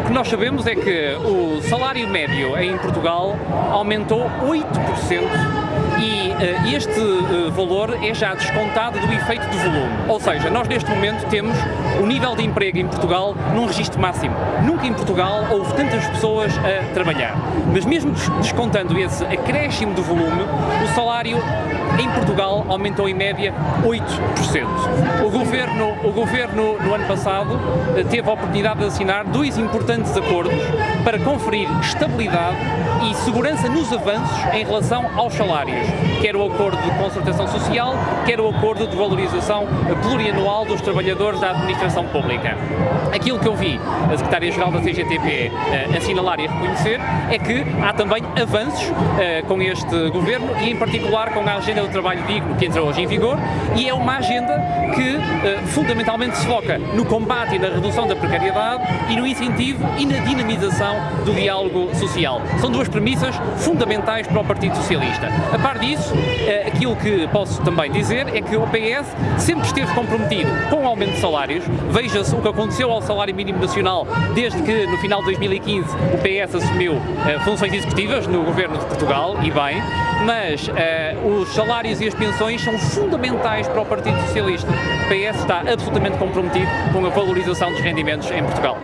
O que nós sabemos é que o salário médio em Portugal aumentou 8% e uh, este uh, valor é já descontado do efeito de volume. Ou seja, nós neste momento temos o nível de emprego em Portugal num registro máximo. Nunca em Portugal houve tantas pessoas a trabalhar. Mas mesmo descontando esse acréscimo de volume, o salário em Portugal aumentou em média 8%. O governo, o governo no ano passado teve a oportunidade de assinar dois importantes acordos para conferir estabilidade e segurança nos avanços em relação aos salários, quer o acordo de concertação social, quer o acordo de valorização plurianual dos trabalhadores da administração pública. Aquilo que eu vi a Secretária-Geral da CGTP uh, assinalar e reconhecer é que há também avanços uh, com este governo e em particular com a agenda do trabalho digno que entra hoje em vigor e é uma agenda que uh, fundamentalmente se foca no combate e na redução da precariedade e no incentivo e na dinamização do diálogo social. São duas premissas fundamentais para o Partido Socialista. A par disso, uh, aquilo que posso também dizer é que o PS sempre esteve comprometido com o aumento de salários. Veja-se o que aconteceu ao salário mínimo nacional desde que no final de 2015 o PS assumiu uh, funções executivas no governo de Portugal, e bem, mas os salários e as pensões são fundamentais para o Partido Socialista. O PS está absolutamente comprometido com a valorização dos rendimentos em Portugal.